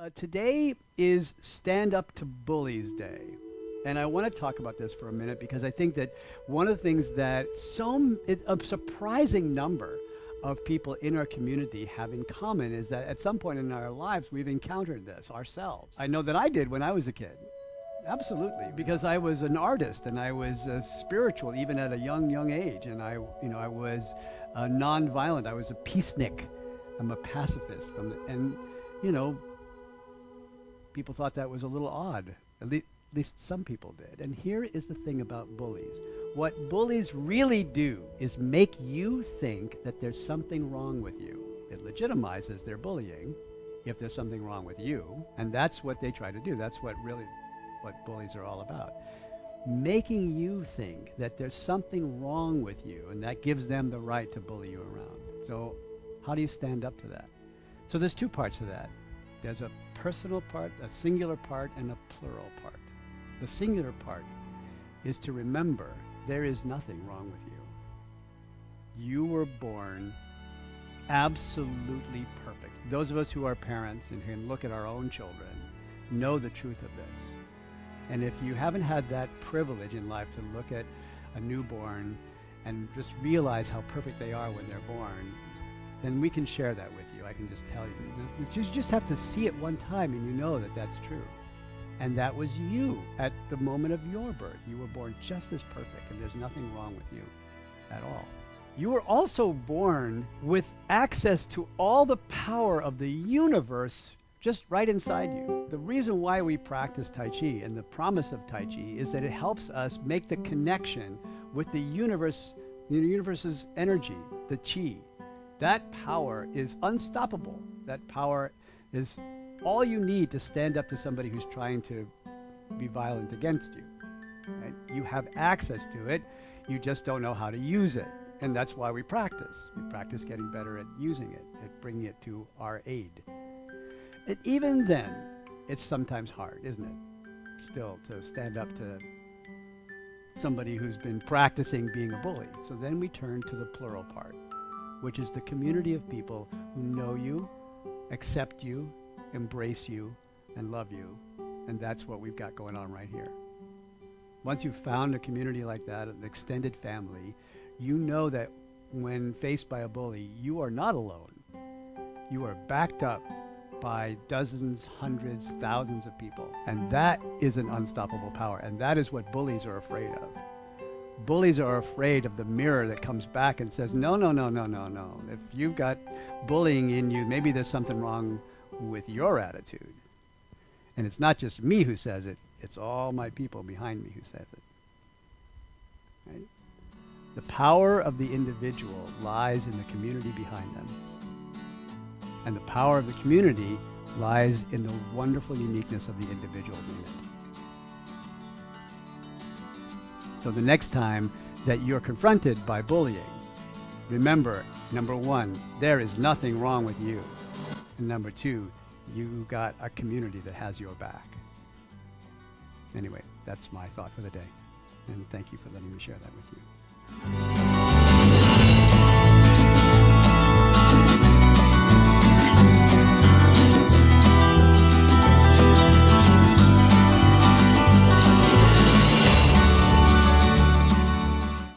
Uh, today is Stand Up to Bullies Day. And I want to talk about this for a minute because I think that one of the things that some, it, a surprising number of people in our community have in common is that at some point in our lives we've encountered this ourselves. I know that I did when I was a kid. Absolutely, because I was an artist and I was uh, spiritual even at a young, young age, and I, you know, I was uh, non-violent. I was a peacenik. I'm a pacifist. From the, and you know, people thought that was a little odd. At, le- at least some people did. And here is the thing about bullies. What bullies really do is make you think that there's something wrong with you. It legitimizes their bullying if there's something wrong with you. And that's what they try to do. That's what really what bullies are all about. Making you think that there's something wrong with you, and that gives them the right to bully you around. So how do you stand up to that? So there's two parts to that. There's a personal part, a singular part, and a plural part. The singular part is to remember there is nothing wrong with you. You were born absolutely perfect. Those of us who are parents and can look at our own children know the truth of this. And if you haven't had that privilege in life to look at a newborn and just realize how perfect they are when they're born, then we can share that with you. I can just tell you. You just have to see it one time and you know that that's true. And that was you at the moment of your birth. You were born just as perfect and there's nothing wrong with you at all. You were also born with access to all the power of the universe just right inside you. The reason why we practice Tai Chi and the promise of Tai Chi is that it helps us make the connection with the universe, the universe's energy, the Chi. That power is unstoppable. That power is all you need to stand up to somebody who's trying to be violent against you. Right? You have access to it, you just don't know how to use it. And that's why we practice. We practice getting better at using it, at bringing it to our aid. And even then, it's sometimes hard, isn't it? Still, to stand up to somebody who's been practicing being a bully. So then we turn to the plural part, which is the community of people who know you, accept you, embrace you, and love you. And that's what we've got going on right here. Once you've found a community like that, an extended family, you know that when faced by a bully, you are not alone. You are backed up by dozens, hundreds, thousands of people. And that is an unstoppable power. And that is what bullies are afraid of. Bullies are afraid of the mirror that comes back and says, no, no, no, no, no, no. If you've got bullying in you, maybe there's something wrong with your attitude. And it's not just me who says it, it's all my people behind me who says it. Right? The power of the individual lies in the community behind them. And the power of the community lies in the wonderful uniqueness of the individuals in it. So the next time that you're confronted by bullying, remember, number one, there is nothing wrong with you. And number two, you got a community that has your back. Anyway, that's my thought for the day. And thank you for letting me share that with you.